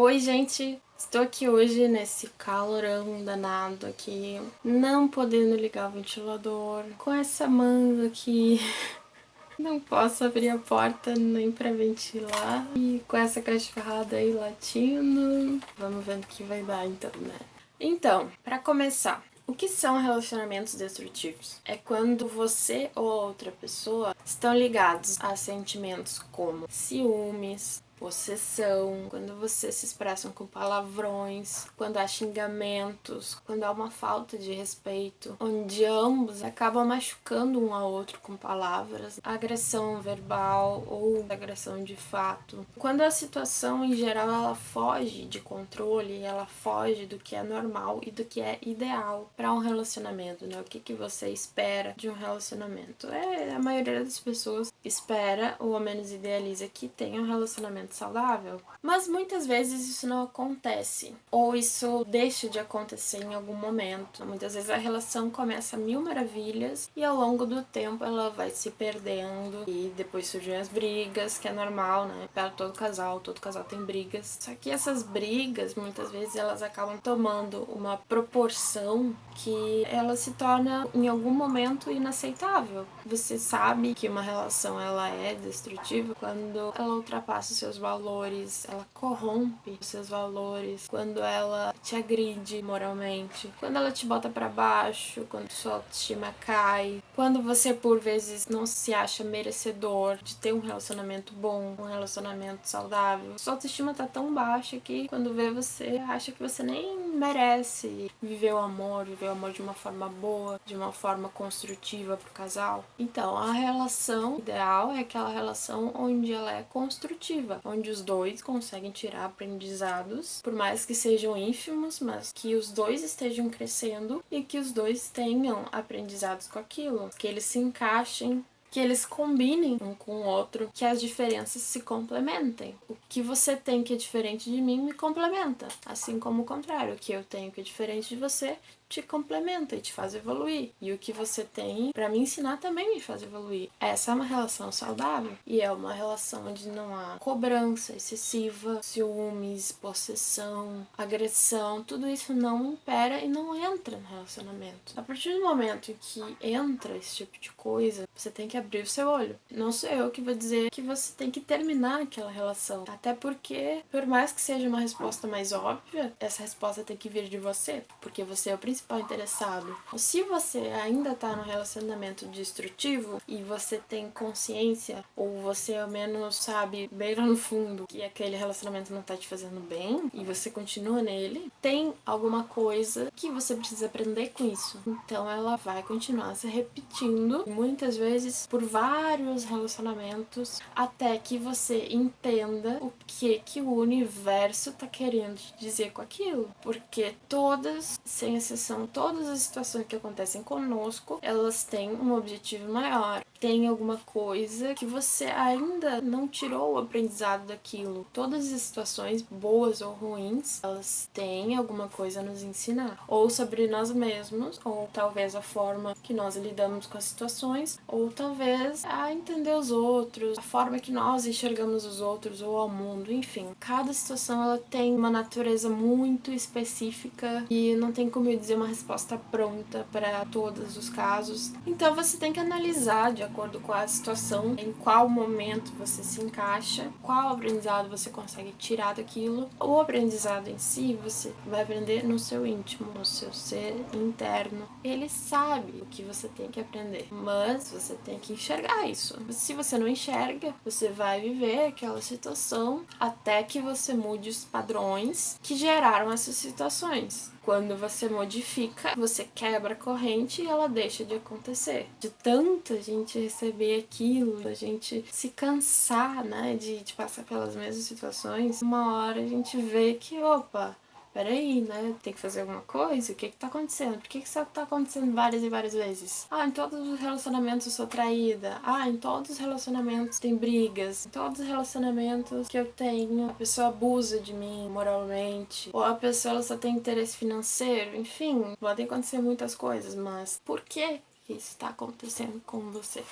Oi, gente! Estou aqui hoje nesse calorão danado aqui, não podendo ligar o ventilador, com essa manga aqui, não posso abrir a porta nem pra ventilar, e com essa cachorrada aí latindo, vamos ver o que vai dar então, né? Então, pra começar, o que são relacionamentos destrutivos? É quando você ou outra pessoa estão ligados a sentimentos como ciúmes, possessão, quando vocês se expressam com palavrões, quando há xingamentos, quando há uma falta de respeito, onde ambos acabam machucando um ao outro com palavras, agressão verbal ou agressão de fato. Quando a situação em geral ela foge de controle, ela foge do que é normal e do que é ideal para um relacionamento, né? O que, que você espera de um relacionamento? É, a maioria das pessoas espera ou ao menos idealiza que tenha um relacionamento saudável. Mas muitas vezes isso não acontece, ou isso deixa de acontecer em algum momento. Muitas vezes a relação começa a mil maravilhas e ao longo do tempo ela vai se perdendo e depois surgem as brigas, que é normal, né? Para todo casal, todo casal tem brigas. Só que essas brigas, muitas vezes, elas acabam tomando uma proporção que ela se torna em algum momento inaceitável. Você sabe que uma relação ela é destrutiva quando ela ultrapassa os seus valores, ela corrompe os seus valores, quando ela te agride moralmente, quando ela te bota para baixo, quando sua autoestima cai, quando você por vezes não se acha merecedor de ter um relacionamento bom, um relacionamento saudável. Sua autoestima tá tão baixa que quando vê você acha que você nem merece viver o amor, viver o amor de uma forma boa, de uma forma construtiva pro casal. Então, a relação ideal é aquela relação onde ela é construtiva, onde os dois conseguem tirar aprendizados, por mais que sejam ínfimos, mas que os dois estejam crescendo e que os dois tenham aprendizados com aquilo, que eles se encaixem que eles combinem um com o outro, que as diferenças se complementem. O que você tem que é diferente de mim me complementa, assim como o contrário, o que eu tenho que é diferente de você te complementa e te faz evoluir. E o que você tem para me ensinar também me faz evoluir. Essa é uma relação saudável e é uma relação onde não há cobrança excessiva, ciúmes, possessão, agressão, tudo isso não impera e não entra no relacionamento. A partir do momento que entra esse tipo de coisa, você tem que abrir o seu olho. Não sou eu que vou dizer que você tem que terminar aquela relação. Até porque, por mais que seja uma resposta mais óbvia, essa resposta tem que vir de você, porque você é o principal principal interessado. Se você ainda está no relacionamento destrutivo e você tem consciência, ou você ao menos sabe bem lá no fundo que aquele relacionamento não está te fazendo bem e você continua nele, tem alguma coisa que você precisa aprender com isso. Então ela vai continuar se repetindo, muitas vezes por vários relacionamentos, até que você entenda o que que o universo está querendo te dizer com aquilo. Porque todas, sem exceção, são todas as situações que acontecem conosco, elas têm um objetivo maior tem alguma coisa que você ainda não tirou o aprendizado daquilo. Todas as situações, boas ou ruins, elas têm alguma coisa a nos ensinar. Ou sobre nós mesmos, ou talvez a forma que nós lidamos com as situações, ou talvez a entender os outros, a forma que nós enxergamos os outros ou ao mundo, enfim. Cada situação ela tem uma natureza muito específica e não tem como eu dizer uma resposta pronta para todos os casos. Então você tem que analisar de acordo com a situação, em qual momento você se encaixa, qual aprendizado você consegue tirar daquilo. O aprendizado em si você vai aprender no seu íntimo, no seu ser interno. Ele sabe o que você tem que aprender, mas você tem que enxergar isso. Se você não enxerga, você vai viver aquela situação até que você mude os padrões que geraram essas situações. Quando você modifica, você quebra a corrente e ela deixa de acontecer. De tanta gente receber aquilo, a gente se cansar, né, de, de passar pelas mesmas situações, uma hora a gente vê que, opa, peraí, né? Tem que fazer alguma coisa? O que que tá acontecendo? Por que que isso tá acontecendo várias e várias vezes? Ah, em todos os relacionamentos eu sou traída. Ah, em todos os relacionamentos tem brigas. Em todos os relacionamentos que eu tenho, a pessoa abusa de mim moralmente. Ou a pessoa só tem interesse financeiro. Enfim, podem acontecer muitas coisas, mas por que isso está acontecendo com você?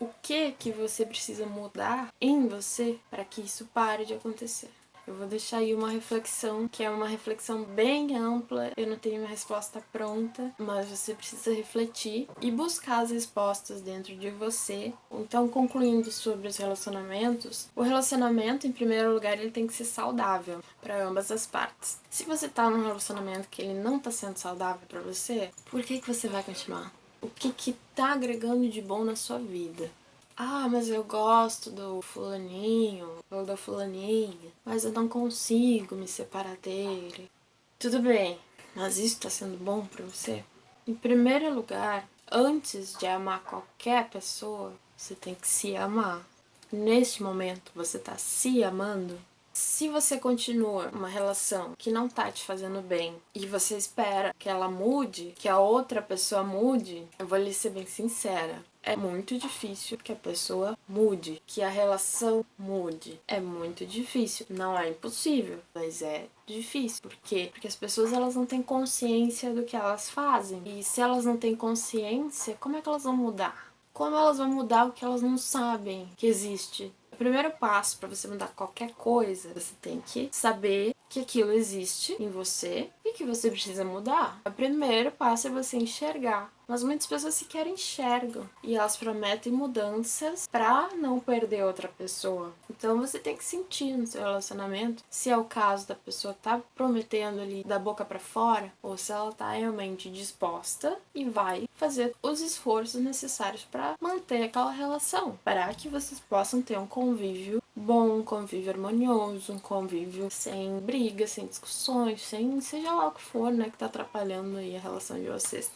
O que que você precisa mudar em você para que isso pare de acontecer? Eu vou deixar aí uma reflexão, que é uma reflexão bem ampla. Eu não tenho uma resposta pronta, mas você precisa refletir e buscar as respostas dentro de você. Então, concluindo sobre os relacionamentos, o relacionamento, em primeiro lugar, ele tem que ser saudável para ambas as partes. Se você tá num relacionamento que ele não tá sendo saudável para você, por que que você vai continuar? O que que tá agregando de bom na sua vida? Ah, mas eu gosto do fulaninho ou da fulaninha, mas eu não consigo me separar dele. Tudo bem, mas isso tá sendo bom para você? Em primeiro lugar, antes de amar qualquer pessoa, você tem que se amar. Neste momento, você tá se amando? Se você continua uma relação que não tá te fazendo bem e você espera que ela mude, que a outra pessoa mude, eu vou lhe ser bem sincera é muito difícil que a pessoa mude, que a relação mude. É muito difícil. Não é impossível, mas é difícil. Por quê? Porque as pessoas elas não têm consciência do que elas fazem. E se elas não têm consciência, como é que elas vão mudar? Como elas vão mudar o que elas não sabem que existe? O primeiro passo para você mudar qualquer coisa, você tem que saber que aquilo existe em você e que você precisa mudar. O primeiro passo é você enxergar mas muitas pessoas sequer enxergam e elas prometem mudanças pra não perder outra pessoa. Então você tem que sentir no seu relacionamento se é o caso da pessoa tá prometendo ali da boca para fora ou se ela tá realmente disposta e vai fazer os esforços necessários para manter aquela relação, para que vocês possam ter um convívio bom, um convívio harmonioso, um convívio sem brigas, sem discussões, sem seja lá o que for, né, que tá atrapalhando aí a relação de vocês.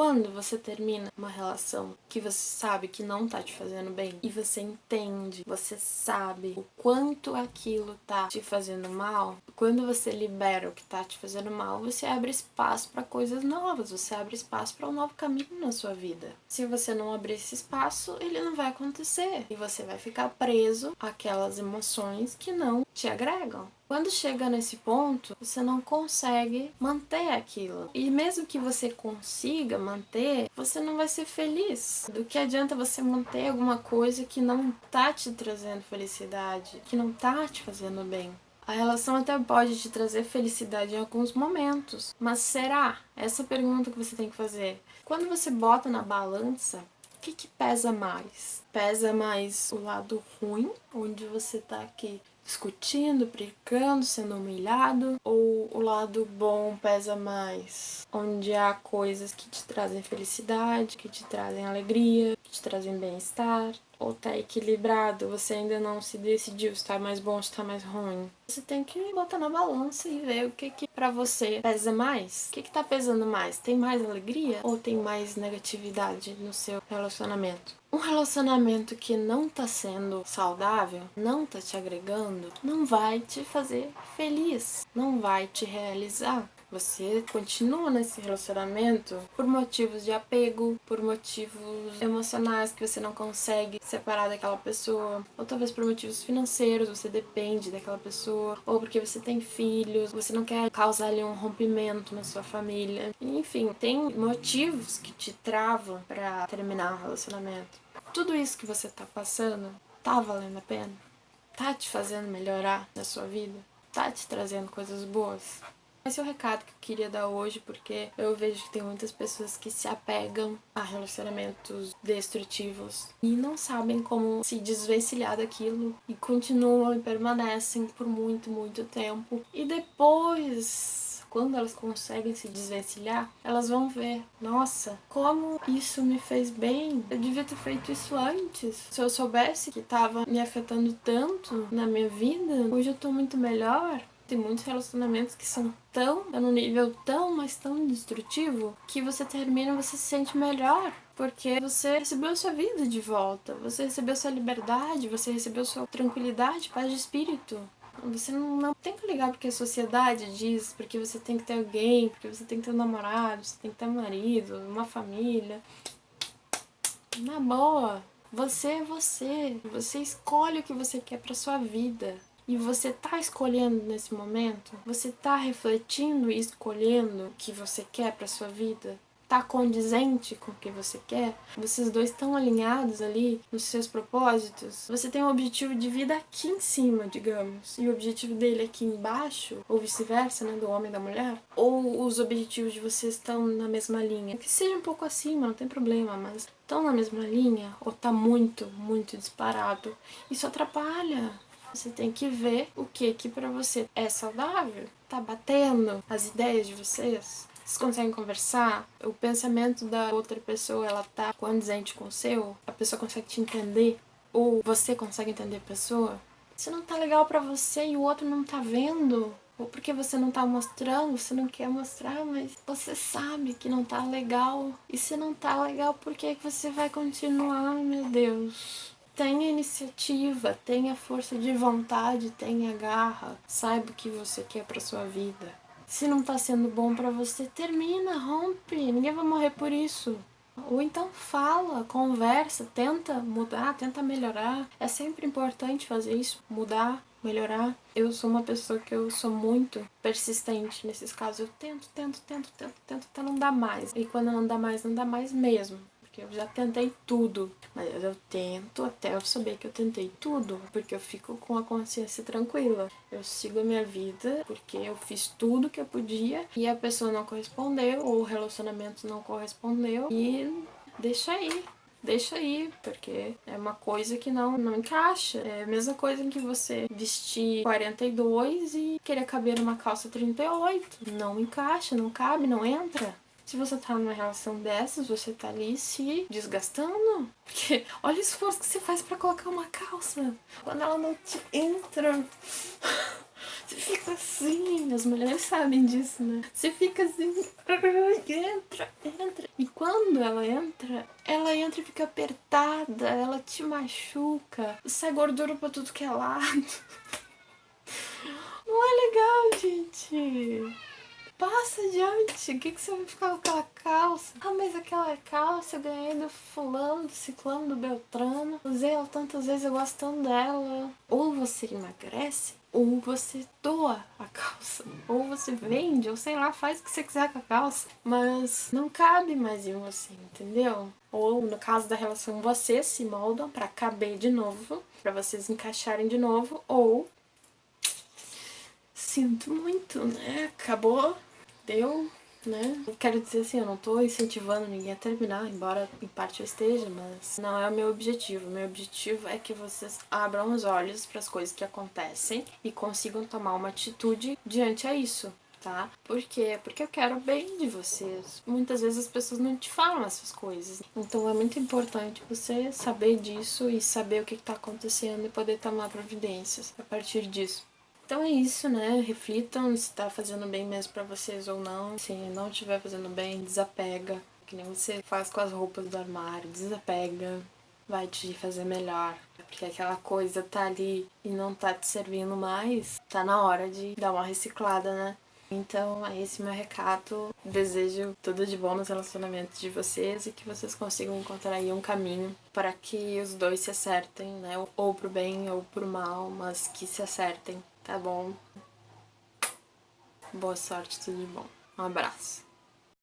Quando você termina uma relação que você sabe que não tá te fazendo bem e você entende, você sabe o quanto aquilo tá te fazendo mal, quando você libera o que tá te fazendo mal, você abre espaço para coisas novas, você abre espaço para um novo caminho na sua vida. Se você não abrir esse espaço, ele não vai acontecer e você vai ficar preso àquelas emoções que não te agregam. Quando chega nesse ponto, você não consegue manter aquilo. E mesmo que você consiga manter, você não vai ser feliz. Do que adianta você manter alguma coisa que não tá te trazendo felicidade, que não tá te fazendo bem? A relação até pode te trazer felicidade em alguns momentos, mas será? Essa é pergunta que você tem que fazer. Quando você bota na balança, o que, que pesa mais? Pesa mais o lado ruim, onde você tá aqui discutindo, brigando, sendo humilhado, ou o lado bom pesa mais, onde há coisas que te trazem felicidade, que te trazem alegria, que te trazem bem-estar, ou tá equilibrado, você ainda não se decidiu se tá mais bom ou se tá mais ruim. Você tem que botar na balança e ver o que que pra você pesa mais. O que que tá pesando mais? Tem mais alegria ou tem mais negatividade no seu relacionamento? Um relacionamento que não tá sendo saudável, não tá te agregando, não vai te fazer feliz, não vai te realizar. Você continua nesse relacionamento por motivos de apego, por motivos emocionais que você não consegue separar daquela pessoa, ou talvez por motivos financeiros, você depende daquela pessoa, ou porque você tem filhos, você não quer causar ali um rompimento na sua família. Enfim, tem motivos que te travam para terminar um relacionamento. Tudo isso que você tá passando, tá valendo a pena? Tá te fazendo melhorar na sua vida? Tá te trazendo coisas boas? Esse é o recado que eu queria dar hoje, porque eu vejo que tem muitas pessoas que se apegam a relacionamentos destrutivos e não sabem como se desvencilhar daquilo e continuam e permanecem por muito, muito tempo. E depois quando elas conseguem se desvencilhar, elas vão ver, nossa, como isso me fez bem. Eu devia ter feito isso antes. Se eu soubesse que estava me afetando tanto na minha vida, hoje eu tô muito melhor. Tem muitos relacionamentos que são tão, num nível tão, mas tão destrutivo, que você termina você se sente melhor. Porque você recebeu sua vida de volta, você recebeu sua liberdade, você recebeu sua tranquilidade, paz de espírito. Você não, não, tem que ligar porque a sociedade diz, porque você tem que ter alguém, porque você tem que ter um namorado, você tem que ter um marido, uma família. Na boa, você é você. Você escolhe o que você quer pra sua vida e você tá escolhendo nesse momento, você tá refletindo e escolhendo o que você quer para sua vida. tá condizente com o que você quer, vocês dois estão alinhados ali nos seus propósitos, você tem um objetivo de vida aqui em cima, digamos, e o objetivo dele aqui embaixo, ou vice-versa, né, do homem e da mulher, ou os objetivos de vocês estão na mesma linha, que seja um pouco acima, não tem problema, mas estão na mesma linha, ou tá muito, muito disparado, isso atrapalha. Você tem que ver o que que para você é saudável. Tá batendo as ideias de vocês? Vocês conseguem conversar? O pensamento da outra pessoa, ela tá condizente com o seu? A pessoa consegue te entender? Ou você consegue entender a pessoa? Se não tá legal pra você e o outro não tá vendo, ou porque você não tá mostrando, você não quer mostrar, mas você sabe que não tá legal. E se não tá legal, por que você vai continuar, meu Deus? Tenha iniciativa, tenha força de vontade, tenha garra, saiba o que você quer pra sua vida. Se não tá sendo bom pra você, termina, rompe, ninguém vai morrer por isso. Ou então fala, conversa, tenta mudar, tenta melhorar. É sempre importante fazer isso, mudar, melhorar. Eu sou uma pessoa que eu sou muito persistente nesses casos. Eu tento, tento, tento, tento, tento até não dar mais. E quando não dá mais, não dá mais mesmo porque eu já tentei tudo. Mas eu tento até eu saber que eu tentei tudo, porque eu fico com a consciência tranquila. Eu sigo a minha vida porque eu fiz tudo que eu podia e a pessoa não correspondeu, ou o relacionamento não correspondeu e deixa aí. Deixa aí, porque é uma coisa que não, não encaixa. É a mesma coisa que você vestir 42 e querer caber numa calça 38. Não encaixa, não cabe, não entra. Se você tá numa relação dessas, você tá ali se desgastando. Porque olha o esforço que você faz para colocar uma calça. Quando ela não te entra. Você fica assim, as mulheres sabem disso, né? Você fica assim, entra, entra. E quando ela entra, ela entra e fica apertada, ela te machuca, sai gordura pra tudo que é lado. Não é legal, gente. Passa adiante, o que, que você vai ficar com aquela calça? Ah, mas aquela calça eu ganhei do fulano, do ciclano, do beltrano. Usei ela tantas vezes, eu gosto tanto dela. Ou você emagrece, ou você doa a calça. Ou você vende, ou sei lá, faz o que você quiser com a calça. Mas não cabe mais em você, entendeu? Ou no caso da relação, vocês se moldam para caber de novo, para vocês encaixarem de novo, ou sinto muito, né? Acabou deu, né? Eu quero dizer assim, eu não tô incentivando ninguém a terminar, embora em parte eu esteja, mas não é o meu objetivo. O meu objetivo é que vocês abram os olhos para as coisas que acontecem e consigam tomar uma atitude diante a isso. Tá? Por quê? Porque eu quero bem de vocês. Muitas vezes as pessoas não te falam essas coisas. Então é muito importante você saber disso e saber o que está acontecendo e poder tomar providências a partir disso. Então é isso, né? Reflitam se tá fazendo bem mesmo pra vocês ou não. Se não estiver fazendo bem, desapega. Que nem você faz com as roupas do armário, desapega. Vai te fazer melhor. Porque aquela coisa tá ali e não tá te servindo mais, tá na hora de dar uma reciclada, né? Então é esse meu recado. Desejo tudo de bom nos relacionamentos de vocês e que vocês consigam encontrar aí um caminho para que os dois se acertem, né? Ou pro bem ou pro mal, mas que se acertem Tá bom? Boa sorte, tudo de bom. Um abraço.